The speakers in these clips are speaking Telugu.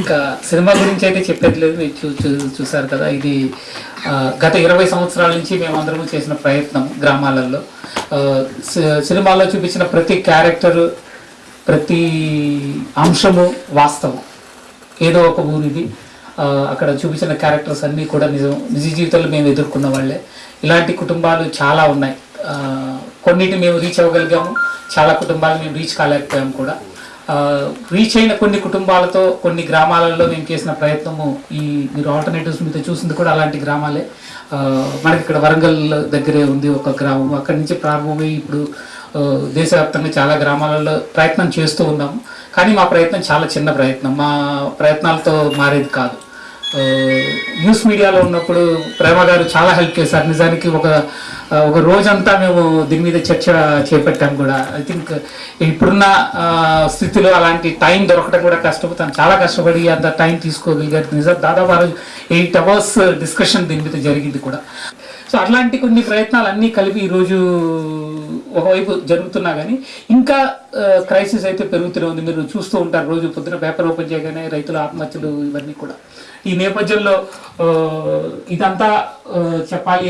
ఇంకా సినిమా గురించి అయితే చెప్పేది లేదు మీరు చూ చూసారు కదా ఇది గత ఇరవై సంవత్సరాల నుంచి మేమందరము చేసిన ప్రయత్నం గ్రామాలలో. సినిమాలో చూపించిన ప్రతి క్యారెక్టర్ ప్రతి అంశము వాస్తవం. ఏదో ఒక ఊరిది. అక్కడ చూపించిన క్యారెక్టర్స్ అన్నీ కూడా నిజం నిజ జీవితంలో మేము ఎదుర్కొన్న వాళ్ళే. ఇలాంటి కుటుంబాలు చాలా ఉన్నాయి. కొన్నిటిని మేము రీచ్ అవ్వగలిగాము. చాలా కుటుంబాలు మేము రీచ్ కాలేకపోయాము కూడా. రీచ్ అయిన కొన్ని కుటుంబాలతో కొన్ని గ్రామాలలో మేము చేసిన ప్రయత్నము ఈ మీరు ఆల్టర్నేటివ్స్ మీద చూసింది కూడా అలాంటి గ్రామాలే. మనకి ఇక్కడ వరంగల్ దగ్గరే ఉంది ఒక గ్రామం. అక్కడి నుంచి ప్రారంభమై ఇప్పుడు దేశవ్యాప్తంగా చాలా గ్రామాలలో ప్రయత్నం చేస్తూ ఉన్నాము. కానీ మా ప్రయత్నం చాలా చిన్న ప్రయత్నం. మా ప్రయత్నాలతో మారేది కాదు. న్యూస్ మీడియాలో ఉన్నప్పుడు ప్రేమ గారు చాలా హెల్ప్ చేశారు. నిజానికి ఒక ఒక రోజంతా మేము దీని మీద చర్చ చేపట్టాం కూడా. ఐ థింక్ ఇప్పుడున్న స్థితిలో అలాంటి టైం దొరకడం కూడా కష్టపోతాను చాలా కష్టపడి అంత టైం తీసుకోగలిగారు. నిజం దాదాపు రోజు ఎయిట్ అవర్స్ డిస్కషన్ దీని మీద జరిగింది కూడా. సో అట్లాంటి కొన్ని ప్రయత్నాలు అన్నీ కలిపి ఈరోజు ఒకవైపు జరుగుతున్నా కానీ ఇంకా క్రైసిస్ అయితే పెరుగుతూనే ఉంది. మీరు చూస్తూ ఉంటారు రోజు పొద్దున పేపర్ ఓపెన్ చేయగానే రైతుల ఆత్మహత్యలు ఇవన్నీ కూడా. ఈ నేపథ్యంలో ఇదంతా చెప్పాలి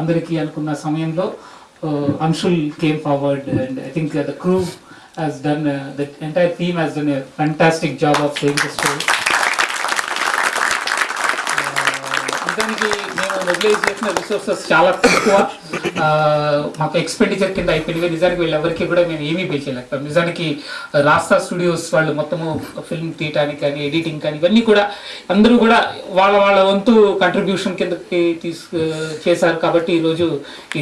అందరికీ అనుకున్న సమయంలో Anshul came forward and I think the crew has done the entire team has done a fantastic job of saying the story నిజానికి మొబిలైజ్ చేసిన రిసోర్సెస్ చాలా తక్కువ. మాకు ఎక్స్పెండిచర్ కింద అయిపోయింది నిజానికి వీళ్ళెవరికి కూడా మేము ఏమీ పే చేయలేకపోయాం. నిజానికి రాస్తా స్టూడియోస్ వాళ్ళు మొత్తము ఫిల్మ్ తీయటానికి కానీ ఎడిటింగ్ కానీ ఇవన్నీ కూడా అందరూ కూడా వాళ్ళ వాళ్ళ వంతు కంట్రిబ్యూషన్ కిందకి తీసుకు చేశారు. కాబట్టి ఈరోజు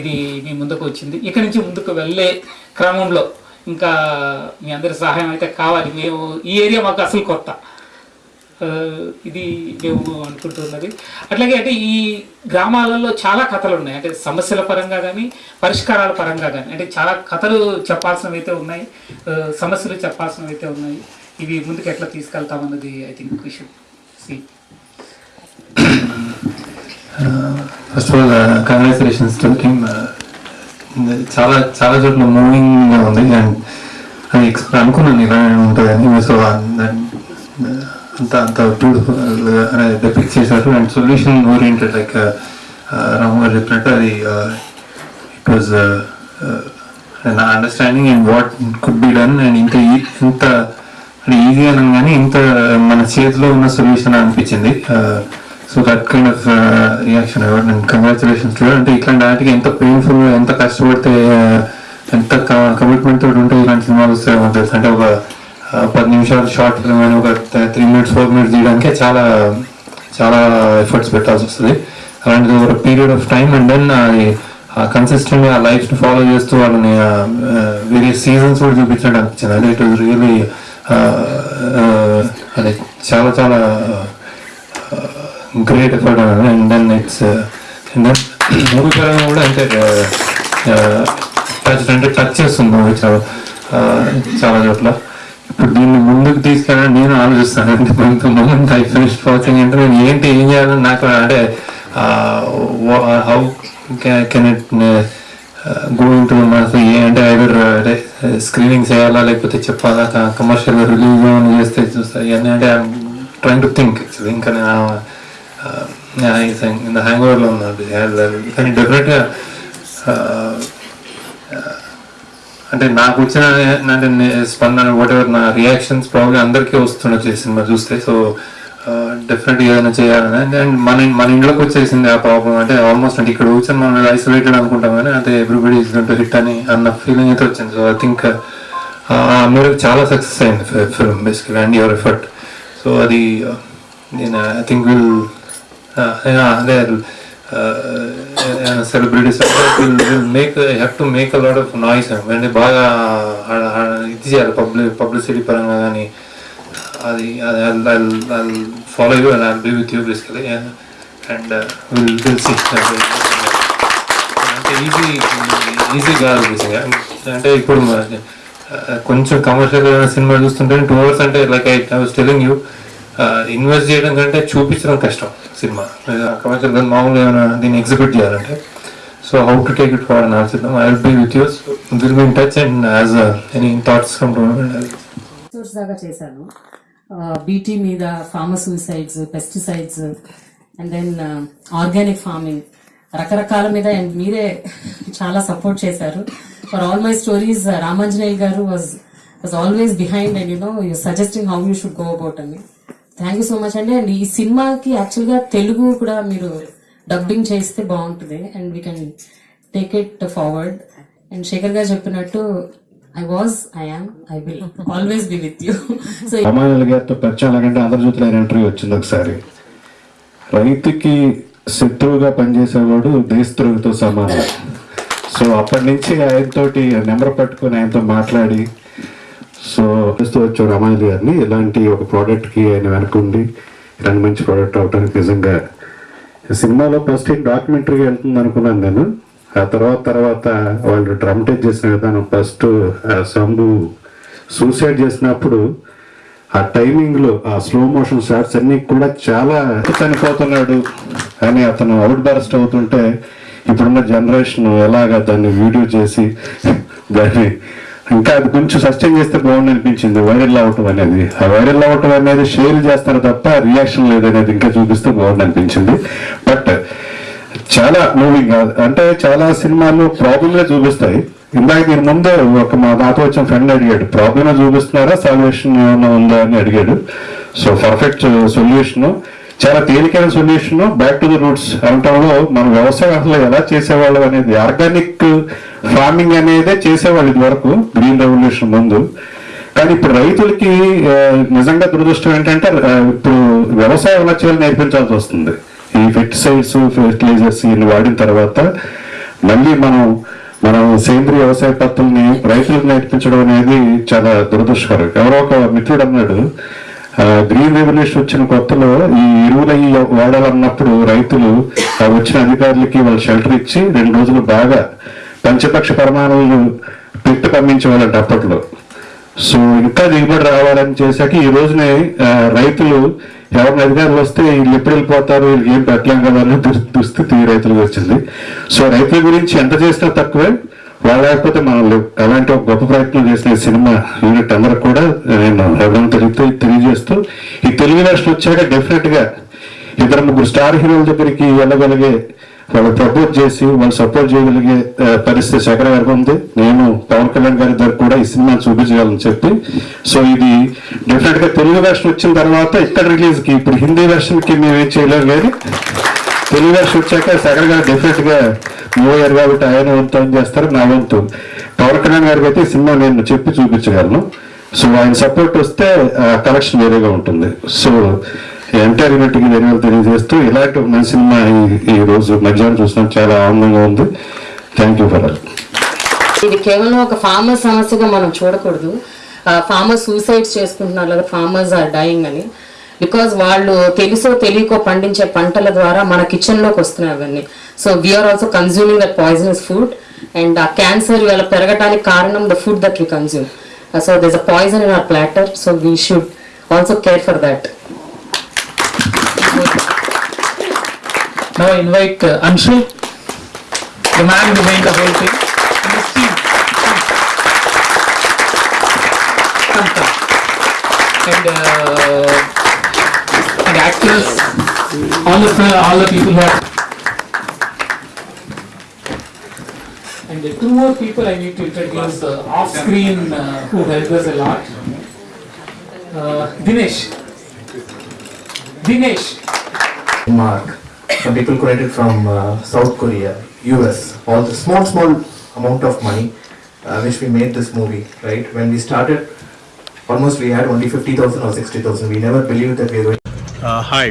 ఇది మీ ముందుకు వచ్చింది. ఇక్కడి నుంచి ముందుకు వెళ్ళే క్రమంలో ఇంకా మీ అందరి సహాయం అయితే కావాలి. మేము ఈ ఏరియా మాకు అసలు కొత్త. ఇది మేము అనుకుంటున్నది. అట్లాగే అంటే ఈ గ్రామాలలో చాలా కథలు ఉన్నాయి. అంటే సమస్యల పరంగా కానీ పరిష్కారాల పరంగా కానీ అంటే చాలా కథలు చెప్పాల్సినవి అయితే ఉన్నాయి సమస్యలు చెప్పాల్సినవి అయితే ఉన్నాయి. ఇవి ముందుకు ఎట్లా తీసుకెళ్తామన్నది ఐ థింక్ విషయం C. First of all congratulations to team చాలా చాలా చోట్ల మూవింగ్ ఉంది. అండ్ అది ఎక్స్పెక్ట్ అనుకున్నాను ఇలా ఉంటుందని. సో అంత అంత బ్యూటిఫుల్ డెపిక్ట్ చేశారు and solution oriented like Ram గారు చెప్పినట్టు అది ఇట్ వాజ్ నా understanding and what could be done and ఇంత ఇంత ఈజీ అని కానీ ఇంత మన చేతిలో ఉన్న సొల్యూషన్ అనిపించింది. So that kind of reaction and congratulations to అంటే ఇట్లాంటి వాటికి ఎంత పెయిన్ఫుల్ ఎంత కష్టపడితే ఎంత కమిట్మెంట్ తోటి ఉంటే ఇలాంటి సినిమాలు వస్తాయో తెలుసు? అంటే ఒక పది నిమిషాలు షార్ట్ ఫిల్మ్ అని ఒక త్రీ మినిట్స్ ఫోర్ మినిట్స్ తీయడానికే చాలా చాలా ఎఫర్ట్స్ పెట్టాల్సి వస్తుంది. అలాంటిది ఒక period of time and then అది కన్సిస్టెంట్గా ఆ లైఫ్ని ఫాలో చేస్తూ వాళ్ళని వేరియస్ సీజన్స్ కూడా చూపించడం అనిపించింది. అదే ఇట్ వాజ్ రియలీ అదే చాలా చాలా great effort and then it's and then movie పరంగా కూడా అంటే టచ్ అంటే టచ్ చేస్తుంది మూవీ చాలా చాలా చోట్ల. ఇప్పుడు దీన్ని ముందుకు తీసుకెళ్ళాలని నేను ఆలోచిస్తాను. అంటే కొంత మూమెంట్ ఐ ఫినిష్ వాచింగ్ అంటే నేను ఏంటి ఏం చేయాలని నాకు అంటే how can it going to మనసు ఏ అంటే ఐదర్ uh, అంటే uh, స్క్రీనింగ్ చేయాలా లేకపోతే చెప్పాలా? కమర్షియల్ రిలీజ్ అని చేస్తే చూస్తా. ఇవన్నీ అంటే ట్రైన్ టు థింక్ ఇంకా నేను హ్యాంగ్ ఓవర్లో ఉన్నాను. కానీ డెఫినెట్గా అంటే నాకు వచ్చిన అంటే స్పందన వాట్ ఎవర్ నా రియాక్షన్స్ ప్రాబ్లమ్ అందరికీ వస్తుండొచ్చు ఈ సినిమా చూస్తే. సో డెఫినెట్ uh, ఏదైనా చేయాలని. అండ్ మన మన ఇంట్లోకి వచ్చేసింది ఆ ప్రాబ్లం అంటే ఆల్మోస్ట్ అంటే ఇక్కడ కూర్చొని మనం ఐసోలేటెడ్ అనుకుంటాం కానీ అంటే ఎవ్రీబడి ఈస్ గంట హిట్ అని అన్న ఫీలింగ్ అయితే వచ్చింది. సో ఐ థింక్ మీరు చాలా సక్సెస్ అయింది film basically and your effort so అది uh, నేను ఐ థింక్ విల్ అదే celebrities will will make have to make a lot of noise అంటే బాగా ఇది చేయాలి పబ్లి పబ్లిసిటీ పరంగా కానీ అది follow you and I be with you basically and will will అంటే ఈజీ ఈజీ కాదు బేసిక్గా అంటే ఇప్పుడు కొంచెం కమర్షియల్ సినిమా చూస్తుంటే టూ అవర్స్ అంటే like I I was telling you invest చేయడం కంటే చూపించడం కష్టం సినిమా. కమర్షియల్గా మామూలుగా ఏమైనా దీన్ని ఎగ్జిక్యూట్ చేయాలంటే. So how to take it far అని ఆలోచిద్దాం I will be with use will be in touch and as any thoughts come to దాకా చేశాను. బీటీ మీద farmer suicides pesticides and then organic farming రకరకాల మీద అండ్ మీరే చాలా సపోర్ట్ చేశారు. For all my stories Ramanjaneyulu garu was was always behind and you know you suggesting how you should go about అని థ్యాంక్ యూ సో మచ్ అండి అండ్ ఈ సినిమాకి యాక్చువల్గా తెలుగు కూడా మీరు డబ్బింగ్ చేస్తే బాగుంటుంది. And we can take it forward and Shekhar garu చెప్పినట్టు I was I am I will always be with you so Ramayana గారితో పరిచయం అంటే ఆంధ్రజ్యోతిలో ఇంటర్వ్యూ వచ్చింది ఒకసారి. రైతుకి శత్రువుగా పనిచేసేవాడు దేశద్రోహితో సమానం. సో అప్పటి నుంచి ఆయనతోటి నెంబర్ పట్టుకొని ఆయనతో మాట్లాడి సో చేస్తూ వచ్చే రామాయణ గారిని. ఇలాంటి ఒక ప్రోడక్ట్కి ఆయన వెనకుండి ఇలాంటి మంచి ప్రోడక్ట్ అవడానికి నిజంగా సినిమాలో ఫస్ట్ డాక్యుమెంటరీగా వెళ్తుంది అనుకున్నాను నేను. ఆ తర్వాత తర్వాత వాళ్ళు డ్రమటైజ్ చేసిన విధానం ఫస్ట్ శంభు సూసైడ్ చేసినప్పుడు ఆ టైమింగ్లో ఆ స్లో మోషన్ షాట్స్ అన్ని కూడా చాలా చనిపోతున్నాడు అని అతను అవుట్ బర్స్ట్ అవుతుంటే ఇప్పుడున్న జనరేషన్ ఎలాగా దాన్ని వీడియో చేసి దాన్ని ఇంకా అది కొంచెం సస్టైన్ చేస్తే బాగుండి అనిపించింది వైరల్ అవ్వటం అనేది. ఆ వైరల్ అవ్వటం అనేది షేర్ చేస్తారు తప్ప రియాక్షన్ లేదనేది ఇంకా చూపిస్తే బాగుండి అనిపించింది బట్ చాలా మూవింగ్ అంటే చాలా సినిమాలు ప్రాబ్లమ్లే చూపిస్తాయి. ఇందాక దీని ముందే ఒక మా నాతో వచ్చిన ఫ్రెండ్ అడిగాడు ప్రాబ్లమ్ చూపిస్తున్నారా? సొల్యూషన్ ఏమైనా ఉందా? అని అడిగాడు. సో పర్ఫెక్ట్ సొల్యూషన్ చాలా తేలికైన solution back to the roots అనటంలో మన వ్యవసాయం అసలు ఎలా చేసేవాళ్ళం అనేది ఆర్గానిక్ ఫార్మింగ్ అనేదే చేసేవాళ్ళు ఇదివరకు. గ్రీన్ రెవల్యూషన్ ముందు. కానీ ఇప్పుడు రైతులకి నిజంగా దురదృష్టం ఏంటంటే ఇప్పుడు వ్యవసాయం ఎలా చేయాలి నేర్పించాల్సి వస్తుంది. ఈ ఫెర్టిసైడ్స్ ఫెర్టిలైజర్స్ ఇవి వాడిన తర్వాత మళ్ళీ మనం మనం సేంద్రియ వ్యవసాయ పద్ధతుల్ని రైతులకు నేర్పించడం అనేది చాలా దురదృష్టకరం. ఎవరో ఒక మిత్రుడు అన్నాడు గ్రీన్ రెవల్యూషన్ వచ్చిన కొత్తలో ఈ ఎరువులు అవి వాడాలన్నప్పుడు రైతులు వచ్చిన అధికారులకి వాళ్ళు షెల్టర్ ఇచ్చి రెండు రోజులు బాగా పంచపక్ష పరిమాణాలు పెట్టి పంపించేవాళ్ళంట అప్పట్లో. సో ఇంకా దిగుబడి రావాలని చేశాక ఈ రోజునే రైతులు ఎవరిని అధికారులు వస్తే వీళ్ళు ఎప్పుడు వెళ్ళిపోతారు వీళ్ళకి ఏం పెట్టలేం కదా అనే దుస్థితి రైతులకు వచ్చింది. సో రైతుల గురించి ఎంత చేసినా తక్కువే. లేకపోతే మనం అలాంటి ఒక గొప్ప ప్రయత్నం చేసిన సినిమా యూనిట్ అందరూ కూడా నేను ఎవరైనా తెలియతే తెలియజేస్తూ ఈ తెలుగు రాష్ట్రం వచ్చాక డెఫినెట్గా ఇద్దరు ముగ్గురు స్టార్ హీరోల దగ్గరికి వెళ్ళగలిగే వాళ్ళు ప్రపోజ్ చేసి వాళ్ళు సపోర్ట్ చేయగలిగే పరిస్థితి శేఖర గారికి ఉంది. నేను పవన్ కళ్యాణ్ గారి దగ్గర కూడా ఈ సినిమా చూపించగలని చెప్పి. సో ఇది డెఫినెట్గా తెలుగు వెర్షన్ వచ్చిన తర్వాత ఇక్కడ రిలీజ్కి ఇప్పుడు హిందీ వెర్షన్కి మేము ఏం చేయలేము కానీ తెలుగు వెర్షన్ వచ్చాక శేఖర్ గారు డెఫినెట్గా మూవ్ కాబట్టి ఆయన వంతు ఏం చేస్తారు? నా వంతు. పవన్ కళ్యాణ్ గారికి అయితే సినిమా నేను చెప్పి చూపించగలను. సో ఆయన సపోర్ట్ వస్తే కలెక్షన్ వేరేగా ఉంటుంది. సో ఎంటైర్ యూనిట్కి ధన్యవాదాలు తెలియజేస్తూ ఇలాంటి మంచి సినిమా ఈ- రోజు మధ్యాహ్నం చూసినా చాలా ఆనందంగా ఉంది. థ్యాంక్ యూ ఫర్ ఇది కేవలం ఒక ఫార్మర్ సమస్యగా మనం చూడకూడదు. ఫార్మర్స్ సూసైడ్స్ చేసుకుంటున్నారు లేదా ఫార్మర్స్ ఆర్ డైయింగ్ అని. బికాజ్ వాళ్ళు తెలుసో తెలియకో పండించే పంటల ద్వారా మన కిచెన్లోకి వస్తున్నాయి అవన్నీ. So we are also consuming that poisonous food and uh cancer ఇవాళ పెరగటానికి కారణం the food that we consume so this a poison in our platter so we should also care for that Now I invite uh, Anshul, the man behind the whole thing. And uh, actors, all of the, all the people who are. And the two more people I need to introduce uh, off screen uh, who helped us a lot. Uh, Dinesh. Dinesh. Mark. Some people collected from uh, South Korea, US, all the small, small amount of money uh, which we made this movie, right? When we started, almost we had only 50,000 or 60,000. We never believed that we were going Uh, hi,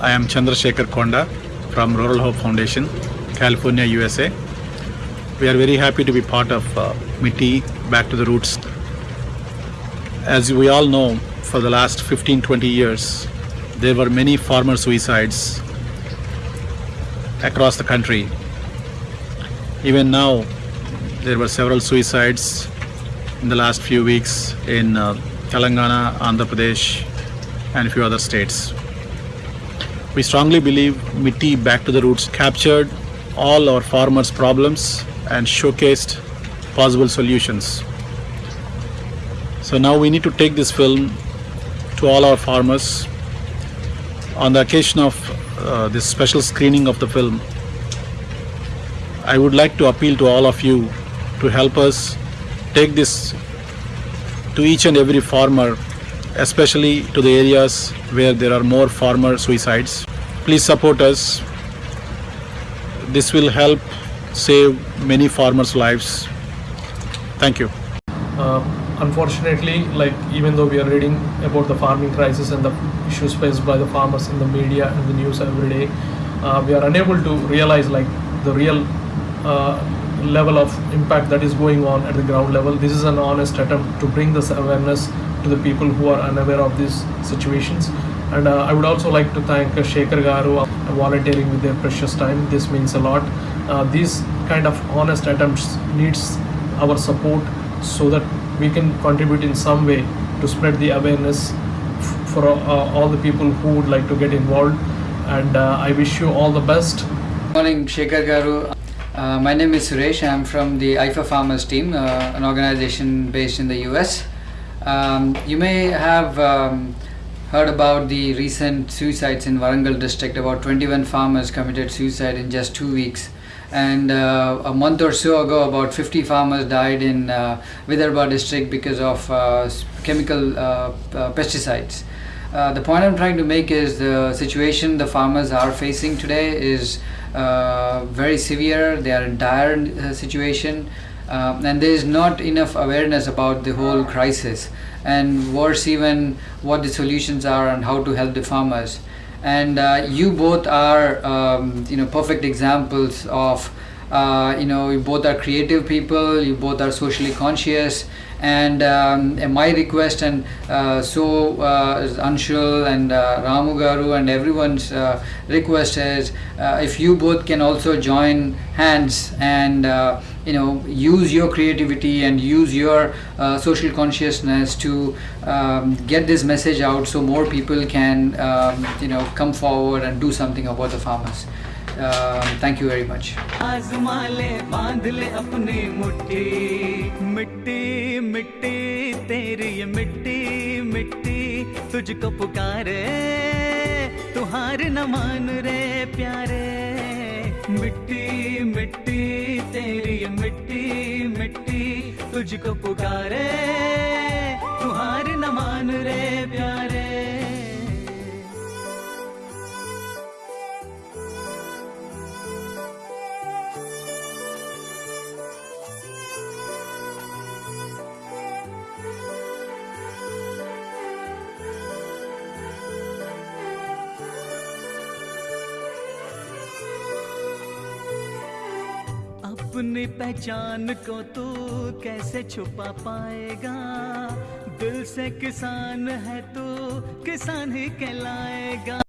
I am Chandrasekhar Konda from Rural Hope Foundation, California, USA. We are very happy to be part of uh, MITI Back to the Roots. As we all know, for the last 15 20 years, there were many farmer suicides across the country. Even now, there were several suicides in the last few weeks in uh, Telangana, Andhra Pradesh, and a few other states. We strongly believe MITI Back to the Roots captured all our farmers' problems and showcased possible solutions. So now we need to take this film to all our farmers. On the occasion of uh, this special screening of the film, I would like to appeal to all of you to help us take this to each and every farmer, especially to the areas where there are more farmer suicides. Please support us. This will help save many farmers' lives. Thank you. Uh, unfortunately, like even though we are reading about the farming crisis and the issues faced by the farmers in the media and the news every day, uh, we are unable to realize like the real uh, level of impact that is going on at the ground level. This is an honest attempt to bring this awareness to the people who are unaware of these situations. And uh, I would also like to thank uh, Shekhar Garu uh, volunteering with their precious time. This means a lot. Uh, these kind of honest attempts needs our support so that we can contribute in some way to spread the awareness for uh, all the people who would like to get involved. And uh, I wish you all the best. Morning, Shekhar Garu. Uh, my name is Suresh. I'm from the IFA Farmers team, uh, an organization based in the US. Um, you may have um, heard about the recent suicides in Warangal district. About 21 farmers committed suicide in just two weeks. And uh, a month or so ago, about 50 farmers died in uh, Vidarbha district because of uh, chemical uh, uh, pesticides. Uh, the point I'm trying to make is the situation the farmers are facing today is very severe. They are in dire situation, uh, and there is not enough awareness about the whole crisis, and worse even what the solutions are and how to help the farmers. And uh, you both are, um, you know, perfect examples of uh, you know you both are creative people you both are socially conscious and, um, and my request and uh, so uh, Anshul and uh, Ramu Garu and everyone's uh, request is uh, if you both can also join hands and uh, you know use your creativity and use your uh, social consciousness to um, get this message out so more people can um, you know come forward and do something about the farmers um, thank you very much आजमा ले बांध ले अपनी मुट्ठी मिट्टी मिट्टी तेरी ये मिट्टी मिट्टी तुझको पुकारे तू हार न मान रे प्यारे मिट्टी मिट्टी तेरी ये मिट्टी मिट्टी तुझको पुकारे तुहार न मान रे प्यारे। अपनी पहचान को तू कैसे छुपा पाएगा? दिल से किसान है तू, किसान ही कहलाएगा।